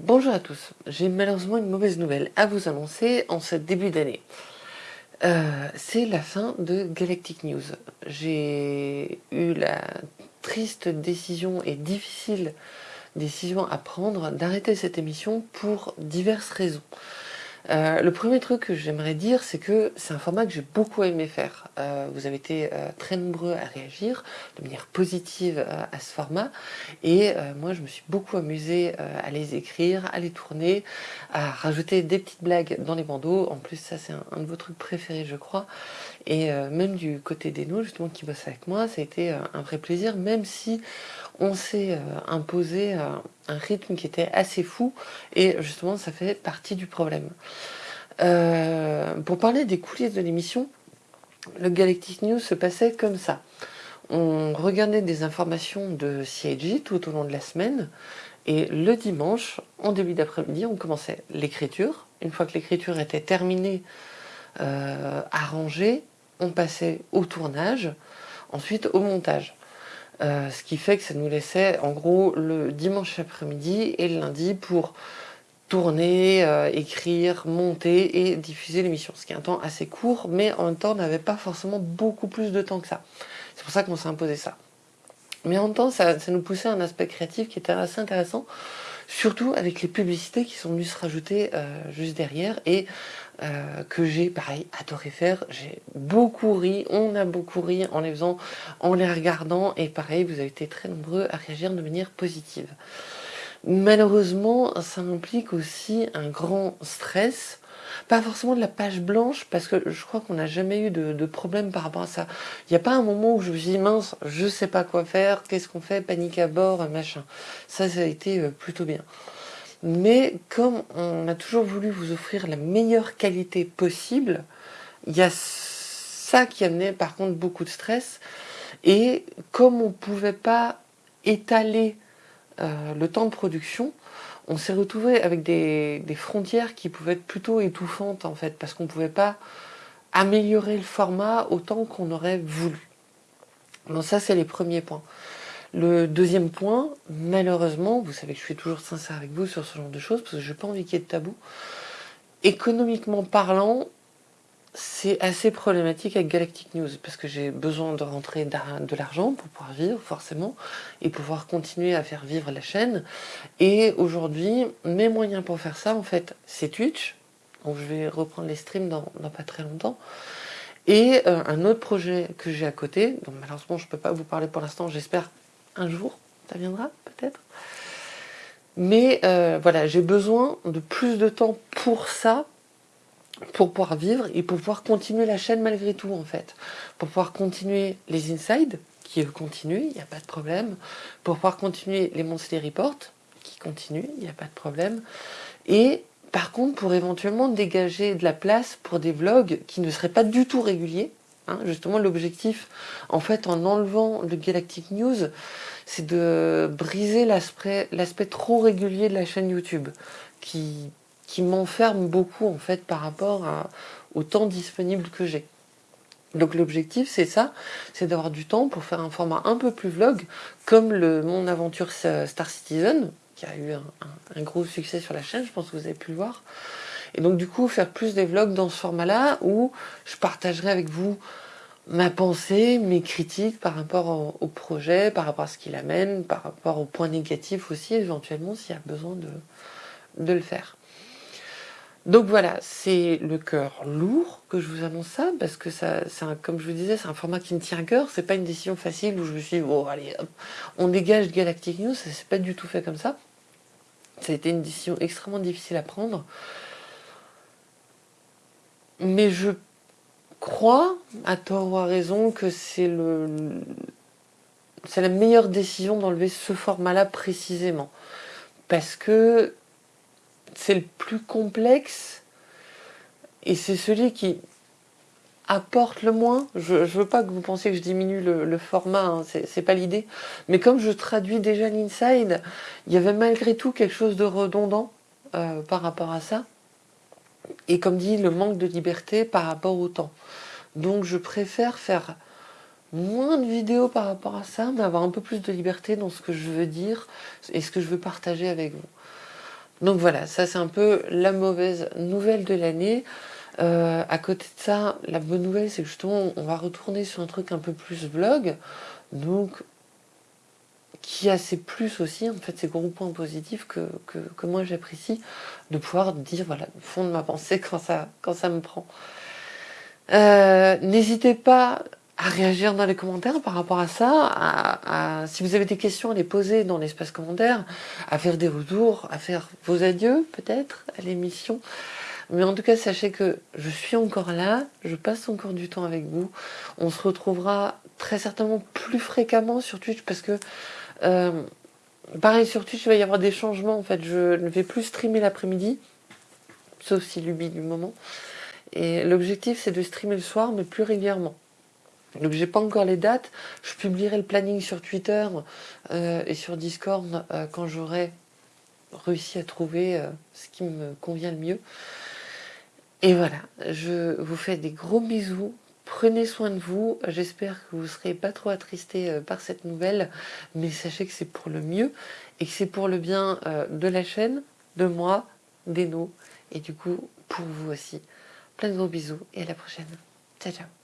Bonjour à tous, j'ai malheureusement une mauvaise nouvelle à vous annoncer en ce début d'année. Euh, c'est la fin de Galactic News. J'ai eu la triste décision et difficile décision à prendre d'arrêter cette émission pour diverses raisons. Euh, le premier truc que j'aimerais dire, c'est que c'est un format que j'ai beaucoup aimé faire. Euh, vous avez été euh, très nombreux à réagir de manière positive à ce format. Et moi, je me suis beaucoup amusée à les écrire, à les tourner, à rajouter des petites blagues dans les bandeaux. En plus, ça, c'est un, de vos trucs préférés, je crois. Et même du côté des nous, justement, qui bossent avec moi, ça a été un vrai plaisir, même si on s'est imposé un rythme qui était assez fou et justement ça fait partie du problème. Euh, pour parler des coulisses de l'émission, le Galactic News se passait comme ça. On regardait des informations de CIG tout au long de la semaine et le dimanche, en début d'après-midi, on commençait l'écriture. Une fois que l'écriture était terminée, euh, arrangée, on passait au tournage, ensuite au montage. Euh, ce qui fait que ça nous laissait en gros le dimanche après-midi et le lundi pour tourner, euh, écrire, monter et diffuser l'émission. Ce qui est un temps assez court, mais en même temps on n'avait pas forcément beaucoup plus de temps que ça. C'est pour ça qu'on s'est imposé ça. Mais en même temps, ça, nous poussait à un aspect créatif qui était assez intéressant, surtout avec les publicités qui sont venues se rajouter euh, juste derrière et euh, que j'ai, pareil, adoré faire. J'ai beaucoup ri, on a beaucoup ri en les faisant, en les regardant, et pareil, vous avez été très nombreux à réagir de manière positive. Malheureusement, ça implique aussi un grand stress, pas forcément de la page blanche, parce que je crois qu'on n'a jamais eu de, problème par rapport à ça. Il n'y a pas un moment où je me suis dit, mince, je sais pas quoi faire, qu'est-ce qu'on fait, panique à bord, machin. Ça, ça a été euh, plutôt bien mais comme on a toujours voulu vous offrir la meilleure qualité possible, il y a ça qui amenait par contre beaucoup de stress, et comme on ne pouvait pas étaler euh, le temps de production, on s'est retrouvé avec des, frontières qui pouvaient être plutôt étouffantes en fait, parce qu'on ne pouvait pas améliorer le format autant qu'on aurait voulu. Donc ça c'est les premiers points. Le deuxième point, malheureusement, vous savez que je suis toujours sincère avec vous sur ce genre de choses, parce que je n'ai pas envie qu'il y ait de tabou. Économiquement parlant, c'est assez problématique avec Galactic News, parce que j'ai besoin de rentrer de l'argent pour pouvoir vivre, forcément, et pouvoir continuer à faire vivre la chaîne. Et aujourd'hui, mes moyens pour faire ça, en fait, c'est Twitch, donc je vais reprendre les streams dans, pas très longtemps, et euh, un autre projet que j'ai à côté, donc malheureusement je ne peux pas vous parler pour l'instant, j'espère un jour, ça viendra peut-être. Mais euh, voilà, j'ai besoin de plus de temps pour ça, pour pouvoir vivre et pour pouvoir continuer la chaîne malgré tout en fait. Pour pouvoir continuer les insides, qui continuent, il n'y a pas de problème. Pour pouvoir continuer les monthly reports, qui continuent, il n'y a pas de problème. Et par contre, pour éventuellement dégager de la place pour des vlogs qui ne seraient pas du tout réguliers, Hein, justement, l'objectif, en fait, en enlevant le Galactic News, c'est de briser l'aspect trop régulier de la chaîne YouTube, qui, qui m'enferme beaucoup, en fait, par rapport au temps disponible que j'ai. Donc l'objectif, c'est ça, c'est d'avoir du temps pour faire un format un peu plus vlog, comme Mon Aventure Star Citizen, qui a eu un gros succès sur la chaîne, je pense que vous avez pu le voir. Et donc du coup, faire plus des vlogs dans ce format-là, où je partagerai avec vous ma pensée, mes critiques par rapport au, projet, par rapport à ce qu'il amène, par rapport aux points négatifs aussi, éventuellement, s'il y a besoin de le faire. Donc voilà, c'est le cœur lourd que je vous annonce ça, parce que ça, comme je vous disais, c'est un format qui me tient à cœur, c'est pas une décision facile où je me suis dit, oh allez, on dégage Galactic News, ça s'est pas du tout fait comme ça. Ça a été une décision extrêmement difficile à prendre mais je crois, à tort ou à raison, que c'est la meilleure décision d'enlever ce format-là précisément. Parce que c'est le plus complexe et c'est celui qui apporte le moins. Je ne veux pas que vous pensiez que je diminue le, format, hein, c'est pas l'idée. Mais comme je traduis déjà l'inside, il y avait malgré tout quelque chose de redondant euh, par rapport à ça et comme dit, le manque de liberté par rapport au temps. Donc je préfère faire moins de vidéos par rapport à ça, mais avoir un peu plus de liberté dans ce que je veux dire et ce que je veux partager avec vous. Donc voilà, ça c'est un peu la mauvaise nouvelle de l'année. Euh, à côté de ça, la bonne nouvelle, c'est que justement, on va retourner sur un truc un peu plus vlog. Donc, qui a ses plus aussi, en fait, ces gros points positifs que, que, moi j'apprécie, de pouvoir dire, voilà, le fond de ma pensée quand ça, quand ça me prend. Euh, n'hésitez pas à réagir dans les commentaires par rapport à ça, si vous avez des questions à les poser dans l'espace commentaire, à faire des retours, à faire vos adieux peut-être à l'émission. Mais en tout cas, sachez que je suis encore là, je passe encore du temps avec vous. On se retrouvera très certainement plus fréquemment sur Twitch parce que, euh, pareil, sur Twitch, il va y avoir des changements. En fait, je ne vais plus streamer l'après-midi, sauf si l'ubi du moment. Et l'objectif, c'est de streamer le soir, mais plus régulièrement. Donc j'ai pas encore les dates, je publierai le planning sur Twitter euh, et sur Discord euh, quand j'aurai réussi à trouver ce qui me convient le mieux. Et voilà, je vous fais des gros bisous. Prenez soin de vous. J'espère que vous ne serez pas trop attristés euh, par cette nouvelle. Mais sachez que c'est pour le mieux et que c'est pour le bien euh, de la chaîne, de moi, des nous et du coup pour vous aussi. Plein de gros bisous et à la prochaine. Ciao, ciao.